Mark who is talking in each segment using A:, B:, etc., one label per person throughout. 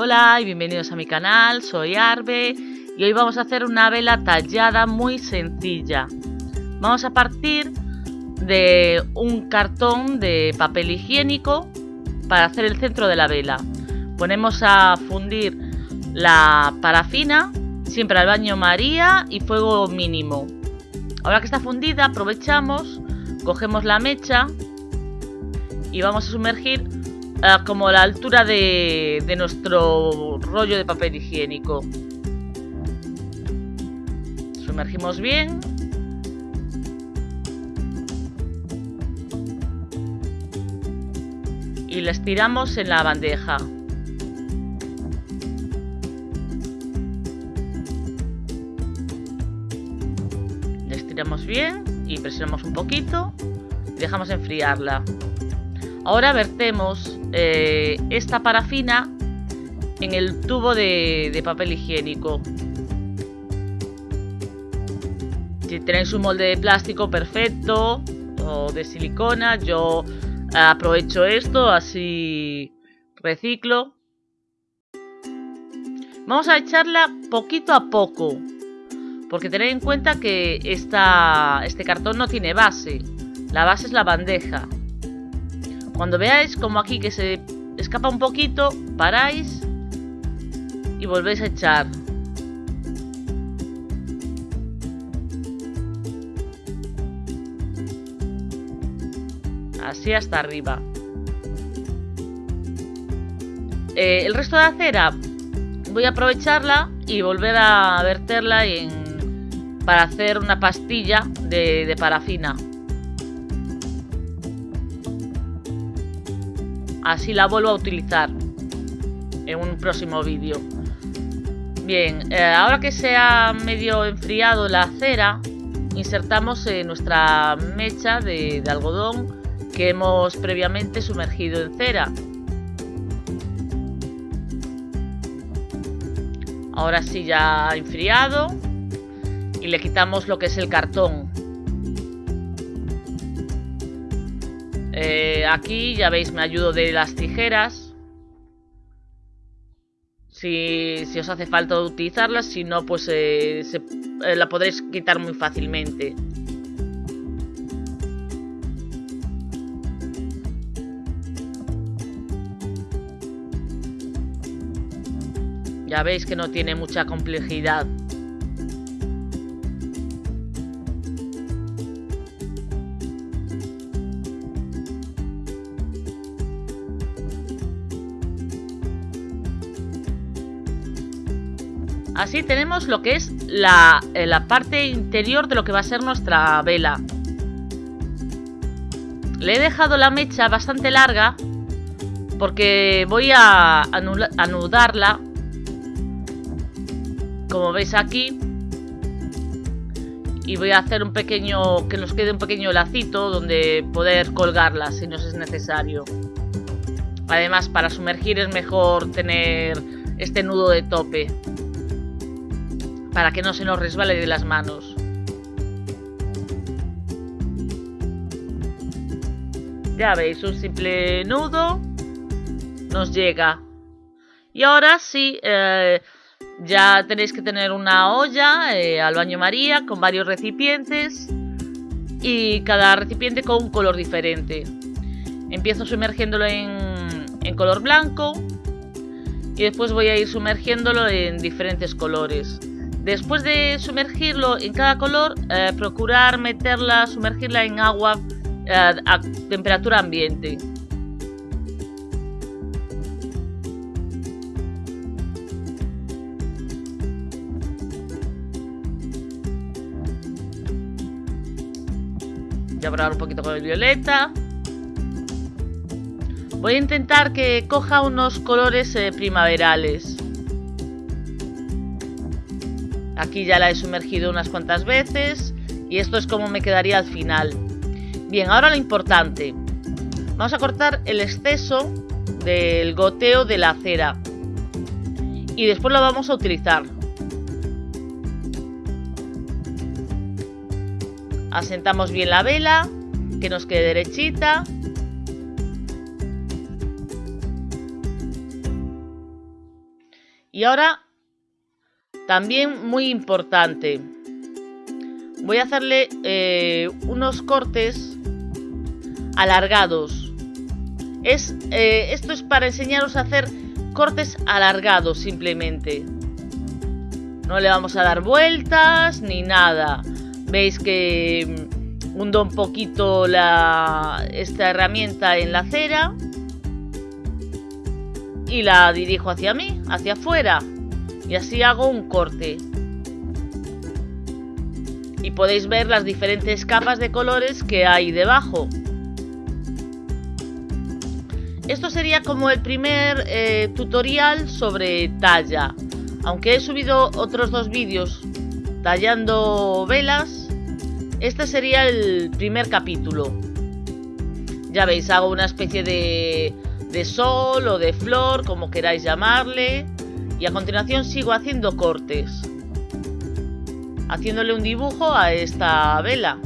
A: Hola y bienvenidos a mi canal, soy Arbe y hoy vamos a hacer una vela tallada muy sencilla. Vamos a partir de un cartón de papel higiénico para hacer el centro de la vela. Ponemos a fundir la parafina, siempre al baño María y fuego mínimo. Ahora que está fundida aprovechamos, cogemos la mecha y vamos a sumergir como la altura de, de nuestro rollo de papel higiénico. Sumergimos bien. Y la estiramos en la bandeja. La estiramos bien y presionamos un poquito y dejamos enfriarla. Ahora vertemos eh, esta parafina en el tubo de, papel higiénico. Si tenéis un molde de plástico perfecto o de silicona, yo aprovecho esto, así reciclo. Vamos a echarla poquito a poco, porque tened en cuenta que esta, este cartón no tiene base. La base es la bandeja. Cuando veáis como aquí que se escapa un poquito, paráis y volvéis a echar. Así hasta arriba. Eh, el resto de la cera voy a aprovecharla y volver a verterla para hacer una pastilla de parafina. Así la vuelvo a utilizar en un próximo vídeo. Bien, eh, ahora que se ha medio enfriado la cera, insertamos eh, nuestra mecha de, de algodón que hemos previamente sumergido en cera. Ahora sí ya ha enfriado y le quitamos lo que es el cartón. Eh, aquí ya veis me ayudo de las tijeras. Si, os hace falta utilizarlas, si no pues eh, eh, la podréis quitar muy fácilmente. Ya veis que no tiene mucha complejidad. Así tenemos lo que es la, eh, la parte interior de lo que va a ser nuestra vela. Le he dejado la mecha bastante larga porque voy a anudarla. Como veis aquí y voy a hacer un pequeño que nos quede un pequeño lacito donde poder colgarla si nos es necesario. Además para sumergir es mejor tener este nudo de tope para que no se nos resbale de las manos. Ya veis, un simple nudo nos llega. Y ahora sí, eh, ya tenéis que tener una olla eh, al baño María con varios recipientes y cada recipiente con un color diferente. Empiezo sumergiéndolo en, en color blanco y después voy a ir sumergiéndolo en diferentes colores. Después de sumergirlo en cada color, eh, procurar meterla, sumergirla en agua eh, a temperatura ambiente. Voy a probar un poquito con el violeta. Voy a intentar que coja unos colores eh, primaverales. Aquí ya la he sumergido unas cuantas veces y esto es como me quedaría al final. Bien, ahora lo importante. Vamos a cortar el exceso del goteo de la cera y después lo vamos a utilizar. Asentamos bien la vela, que nos quede derechita Y ahora, también muy importante, voy a hacerle eh, unos cortes alargados. Es, eh, esto es para enseñaros a hacer cortes alargados simplemente. No le vamos a dar vueltas ni nada. Veis que mm, hundo un poquito esta herramienta en la cera y la dirijo hacia mí, hacia afuera. Y así hago un corte. Y podéis ver las diferentes capas de colores que hay debajo. Esto sería como el primer eh, tutorial sobre talla. Aunque he subido otros dos vídeos tallando velas, este sería el primer capítulo. Ya veis, hago una especie de, de sol o de flor, como queráis llamarle. Y a continuación sigo haciendo cortes. Haciéndole un dibujo a esta vela.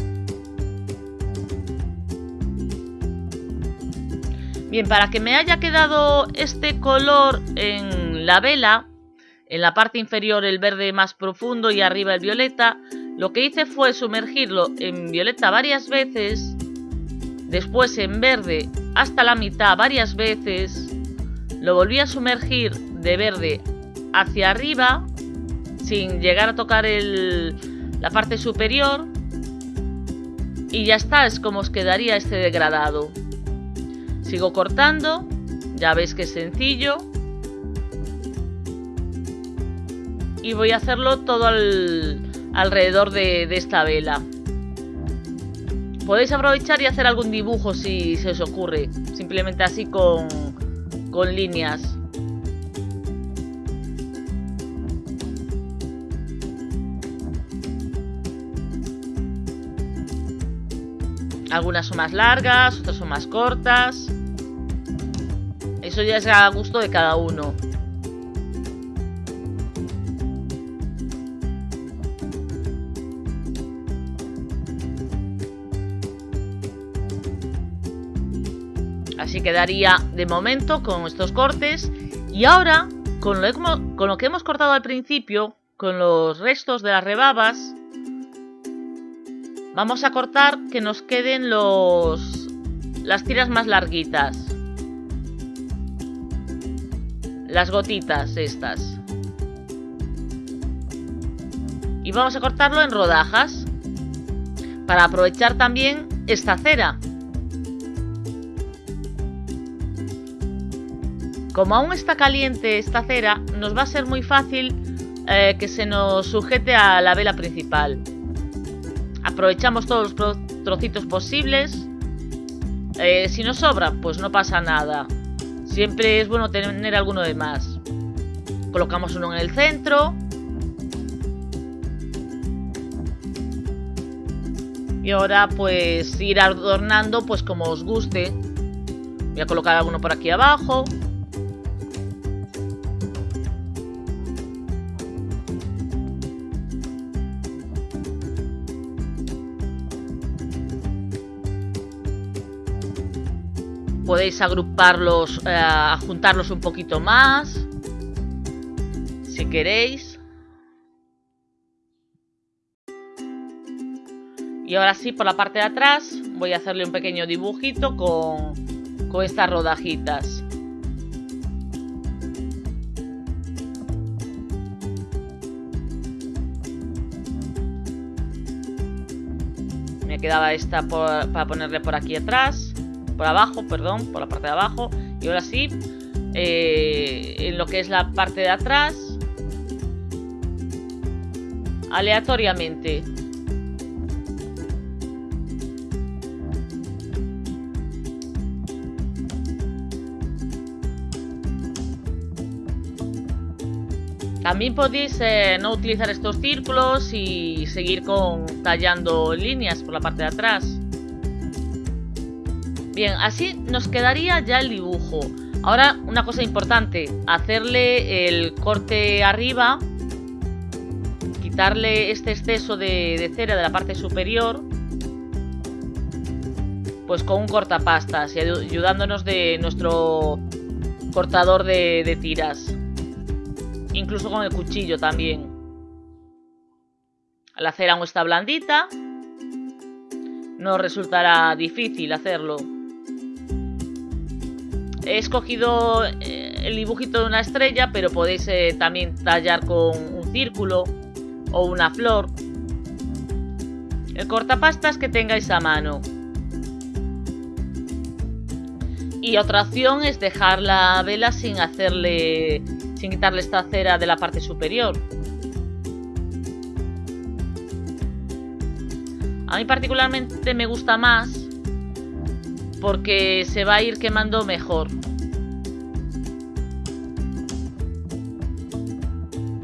A: Bien, para que me haya quedado este color en la vela, en la parte inferior el verde más profundo y arriba el violeta, lo que hice fue sumergirlo en violeta varias veces, después en verde hasta la mitad varias veces, lo volví a sumergir de verde hacia arriba, sin llegar a tocar la parte superior, y ya está, es como os quedaría este degradado. Sigo cortando, ya veis que es sencillo. Y voy a hacerlo todo alrededor de, esta vela. Podéis aprovechar y hacer algún dibujo si se os ocurre. Simplemente así con, con líneas. Algunas son más largas, otras son más cortas. Eso ya es a gusto de cada uno. Así quedaría de momento con estos cortes. Y ahora, con lo, con lo que hemos cortado al principio, con los restos de las rebabas, vamos a cortar que nos queden los las tiras más larguitas las gotitas estas. Y vamos a cortarlo en rodajas para aprovechar también esta cera. Como aún está caliente esta cera, nos va a ser muy fácil eh, que se nos sujete a la vela principal. Aprovechamos todos los trocitos posibles. Eh, si nos sobra, pues no pasa nada. Siempre es bueno tener alguno de más. Colocamos uno en el centro. Y ahora pues ir adornando pues como os guste. Voy a colocar alguno por aquí abajo. Podéis agruparlos, eh, juntarlos un poquito más, si queréis. Y ahora sí, por la parte de atrás, voy a hacerle un pequeño dibujito con, con estas rodajitas. Me quedaba esta para ponerle por aquí atrás por abajo, perdón, por la parte de abajo. Y ahora sí, eh, en lo que es la parte de atrás, aleatoriamente. También podéis eh, no utilizar estos círculos y seguir con tallando líneas por la parte de atrás. Bien, así nos quedaría ya el dibujo. Ahora, una cosa importante, hacerle el corte arriba, quitarle este exceso de, cera de la parte superior, pues con un cortapastas y ayudándonos de nuestro cortador de, de tiras. incluso con el cuchillo también. La cera aún está blandita, no resultará difícil hacerlo. He escogido eh, el dibujito de una estrella, pero podéis eh, también tallar con un círculo o una flor. El cortapastas que tengáis a mano. Y otra opción es dejar la vela sin hacerle, sin quitarle esta cera de la parte superior. A mí particularmente me gusta más porque se va a ir quemando mejor.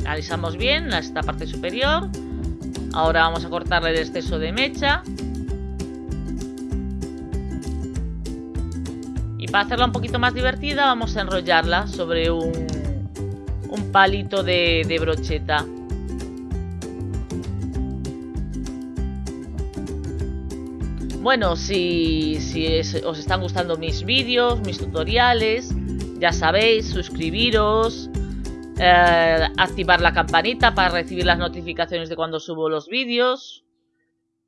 A: Alisamos bien esta parte superior. Ahora vamos a cortarle el exceso de mecha. Y para hacerla un poquito más divertida vamos a enrollarla sobre un, palito de brocheta. Bueno, si, os están gustando mis vídeos, mis tutoriales, ya sabéis, suscribiros, eh, activar la campanita para recibir las notificaciones de cuando subo los vídeos,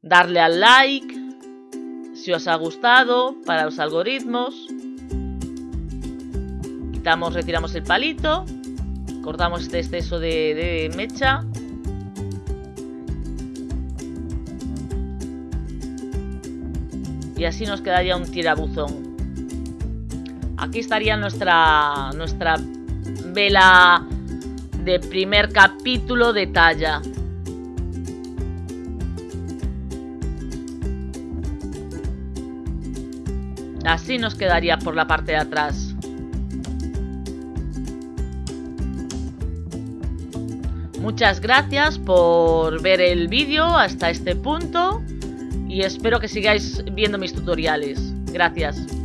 A: darle al like si os ha gustado para los algoritmos. Quitamos, retiramos el palito, cortamos este exceso de mecha y así nos quedaría un tirabuzón. Aquí estaría nuestra, nuestra vela de primer capítulo de talla. Así nos quedaría por la parte de atrás. Muchas gracias por ver el vídeo hasta este punto y espero que sigáis viendo mis tutoriales. Gracias.